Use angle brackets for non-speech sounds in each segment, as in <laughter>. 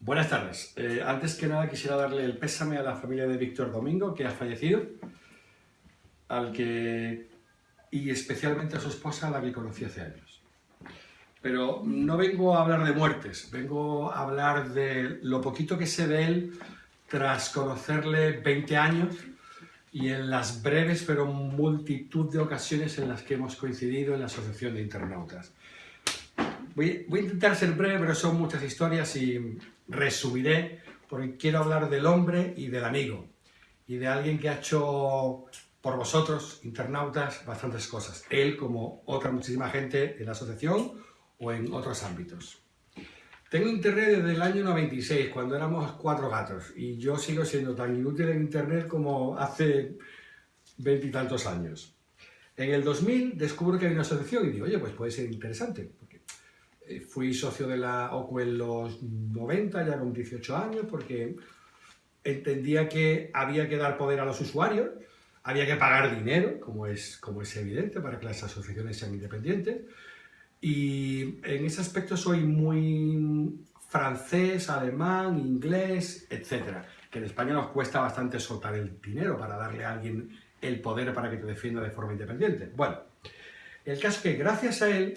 Buenas tardes. Eh, antes que nada quisiera darle el pésame a la familia de Víctor Domingo, que ha fallecido, al que y especialmente a su esposa, a la que conocí hace años. Pero no vengo a hablar de muertes, vengo a hablar de lo poquito que sé de él tras conocerle 20 años y en las breves pero multitud de ocasiones en las que hemos coincidido en la Asociación de Internautas. Voy, voy, a intentar ser breve, pero son muchas historias y resumiré porque quiero hablar del hombre y del amigo y de alguien que ha hecho por vosotros, internautas, bastantes cosas. Él, como otra muchísima gente en la asociación o en otros ámbitos. Tengo internet desde el año 96, cuando éramos cuatro gatos, y yo sigo siendo tan inútil en internet como hace veintitantos años. En el 2000 descubro que hay una asociación y digo, oye, pues puede ser interesante. Eh, fui socio de la OCU en los 90, ya con 18 años, porque entendía que había que dar poder a los usuarios, había que pagar dinero, como es, como es evidente, para que las asociaciones sean independientes. Y en ese aspecto soy muy francés, alemán, inglés, etc. Que en España nos cuesta bastante soltar el dinero para darle a alguien el poder para que te defienda de forma independiente. Bueno, el caso es que gracias a él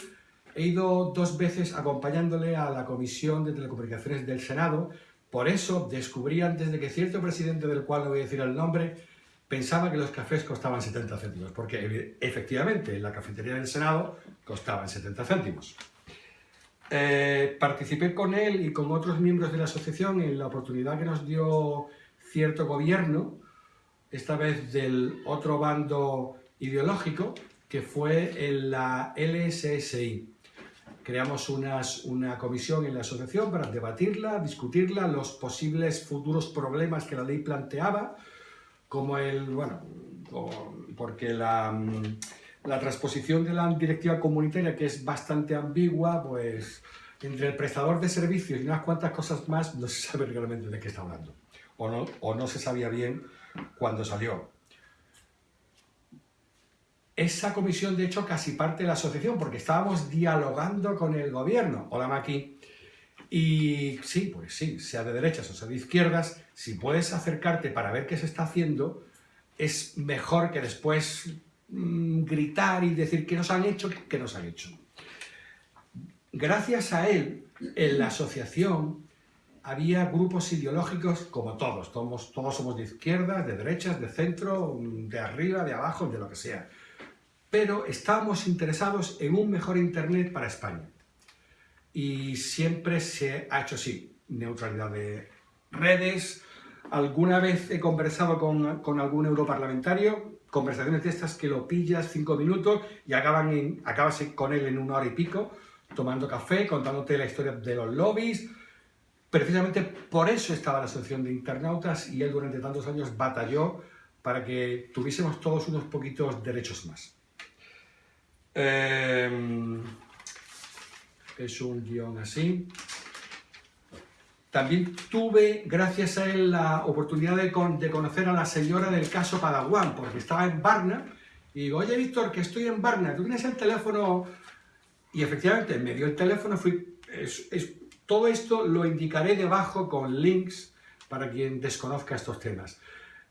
he ido dos veces acompañándole a la Comisión de Telecomunicaciones del Senado, por eso descubrí antes de que cierto presidente del cual no voy a decir el nombre pensaba que los cafés costaban 70 céntimos, porque efectivamente en la cafetería del Senado costaban 70 céntimos. Eh, participé con él y con otros miembros de la asociación en la oportunidad que nos dio cierto gobierno, esta vez del otro bando ideológico, que fue en la LSSI. Creamos una comisión en la asociación para debatirla, discutirla, los posibles futuros problemas que la ley planteaba, como el, bueno, porque la, la transposición de la directiva comunitaria, que es bastante ambigua, pues entre el prestador de servicios y unas cuantas cosas más, no se sabe realmente de qué está hablando. O no, o no se sabía bien cuando salió. Esa comisión, de hecho, casi parte de la asociación, porque estábamos dialogando con el gobierno. Hola, Maki. Y sí, pues sí, sea de derechas o sea de izquierdas, si puedes acercarte para ver qué se está haciendo, es mejor que después mmm, gritar y decir qué nos han hecho, qué nos han hecho. Gracias a él, en la asociación había grupos ideológicos como todos, todos, todos somos de izquierdas, de derechas, de centro, de arriba, de abajo, de lo que sea. Pero estábamos interesados en un mejor Internet para España y siempre se ha hecho así, neutralidad de redes. Alguna vez he conversado con, con algún europarlamentario, conversaciones de estas que lo pillas cinco minutos y acaban en, acabas con él en una hora y pico, tomando café, contándote la historia de los lobbies. Precisamente por eso estaba la Asociación de Internautas y él durante tantos años batalló para que tuviésemos todos unos poquitos derechos más. Eh, es un guion así. También tuve, gracias a él, la oportunidad de, conocer a la señora del caso Padawan, porque estaba en Barna, y digo, oye Víctor, que estoy en Barna, ¿tú tienes el teléfono? Y efectivamente, me dio el teléfono, fui, todo esto lo indicaré debajo con links para quien desconozca estos temas.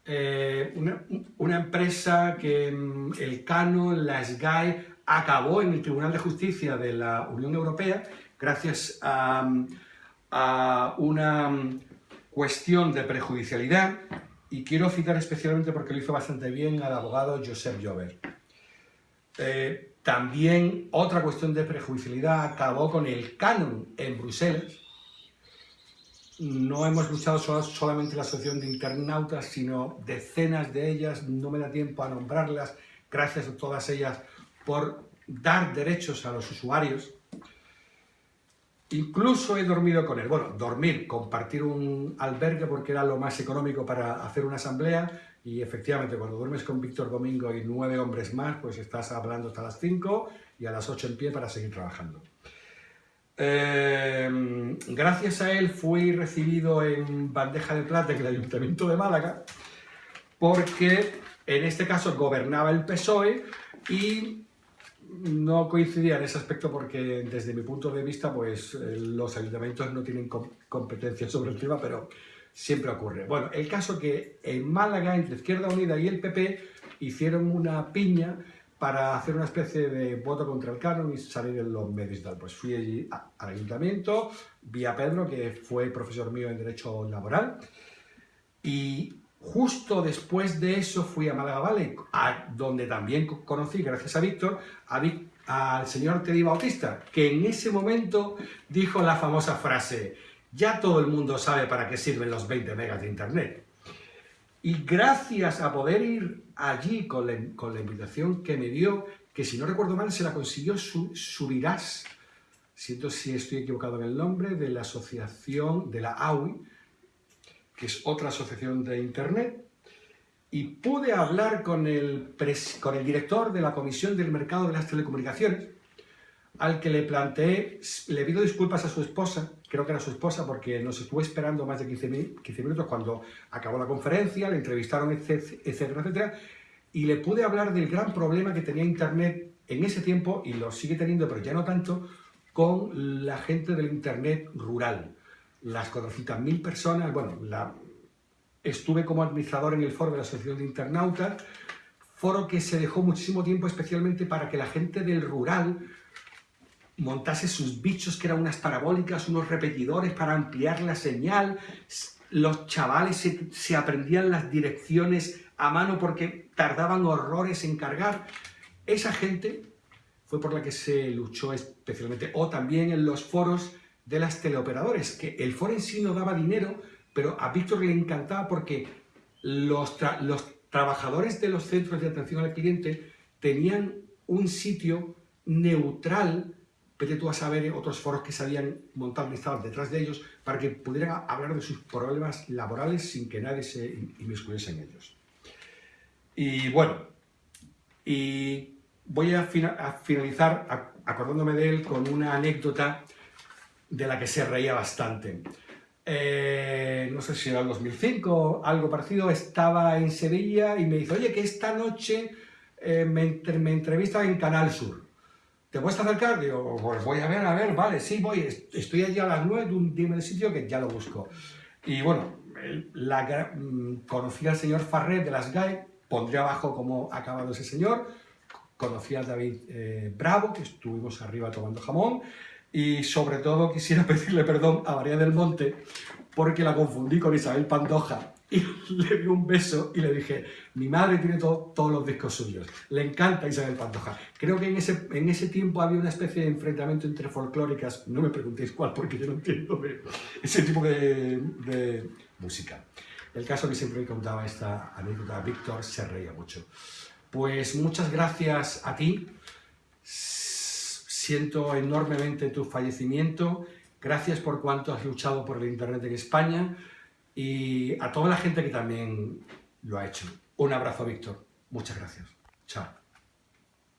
Eh, una, una, empresa que mm, el Canon, la SGAE, acabó en el Tribunal de Justicia de la Unión Europea gracias a, una cuestión de prejudicialidad y quiero citar especialmente porque lo hizo bastante bien al abogado Josep Jover. Eh, también otra cuestión de prejudicialidad acabó con el canon en Bruselas. No hemos luchado solamente la Asociación de Internautas, sino decenas de ellas, no me da tiempo a nombrarlas, gracias a todas ellas por dar derechos a los usuarios. Incluso he dormido con él. Bueno, dormir, compartir un albergue porque era lo más económico para hacer una asamblea y efectivamente cuando duermes con Víctor Domingo y nueve hombres más, pues estás hablando hasta las cinco y a las ocho en pie para seguir trabajando. Eh, gracias a él fui recibido en bandeja de plata en el Ayuntamiento de Málaga porque en este caso gobernaba el PSOE y no coincidía en ese aspecto porque desde mi punto de vista pues eh, los ayuntamientos no tienen competencia sobre el tema, pero siempre ocurre. Bueno, el caso que en Málaga, entre Izquierda Unida y el PP, hicieron una piña para hacer una especie de voto contra el canon y salir en los medios y tal. Pues fui allí al ayuntamiento, vi a Pedro, que fue profesor mío en Derecho Laboral, y justo después de eso fui a Málaga Valley, donde también conocí, gracias a Víctor, al señor Teddy Bautista, que en ese momento dijo la famosa frase ya todo el mundo sabe para qué sirven los 20 megas de internet. Y gracias a poder ir allí con la, invitación que me dio, que si no recuerdo mal se la consiguió Subirás, siento si estoy equivocado en el nombre, de la asociación de la AUI, que es otra asociación de internet, y pude hablar con el, con el director de la Comisión del Mercado de las Telecomunicaciones, al que le planteé, le pido disculpas a su esposa, creo que era su esposa, porque nos estuvo esperando más de 15, minutos cuando acabó la conferencia, le entrevistaron, etcétera, etcétera, y le pude hablar del gran problema que tenía Internet en ese tiempo, y lo sigue teniendo, pero ya no tanto, con la gente del Internet rural. Las 400.000 personas, bueno, la, estuve como administrador en el foro de la Asociación de Internautas, foro que se dejó muchísimo tiempo especialmente para que la gente del rural montase sus bichos que eran unas parabólicas, unos repetidores para ampliar la señal, los chavales se, aprendían las direcciones a mano porque tardaban horrores en cargar. Esa gente fue por la que se luchó especialmente, o también en los foros de las teleoperadores, que el foro en sí no daba dinero, pero a Víctor le encantaba porque los, los trabajadores de los centros de atención al cliente tenían un sitio neutral vete tú a saber otros foros que se habían montado estaban detrás de ellos para que pudieran hablar de sus problemas laborales sin que nadie se inmiscuyese en ellos. Y bueno, y voy a, finalizar acordándome de él con una anécdota de la que se reía bastante. Eh, no sé si era el 2005 algo parecido, estaba en Sevilla y me dice, oye, que esta noche eh, me, me entrevista en Canal Sur. ¿Te puedes acercar? Digo, pues voy a ver, a ver, vale, sí, voy, estoy allí a las 9, dime el sitio que ya lo busco. Y bueno, la, mm, conocí al señor Farret de las GAE, pondré abajo cómo ha acabado ese señor, conocí a David eh, Bravo, que estuvimos arriba tomando jamón, y sobre todo quisiera <laughs> pedirle perdón a María del Monte, porque la confundí con Isabel Pandoja, y <laughs> le di un beso y le dije, mi madre tiene todos los discos suyos, le encanta Isabel Pantoja. Creo que en ese, en ese tiempo había una especie de enfrentamiento entre folclóricas, no me preguntéis cuál porque yo no entiendo ese tipo de, música. El caso que siempre me contaba esta anécdota, Víctor se reía mucho. Pues muchas gracias a ti, siento enormemente tu fallecimiento, gracias por cuanto has luchado por el Internet en España, y a toda la gente que también lo ha hecho. Un abrazo, Víctor. Muchas gracias. Chao.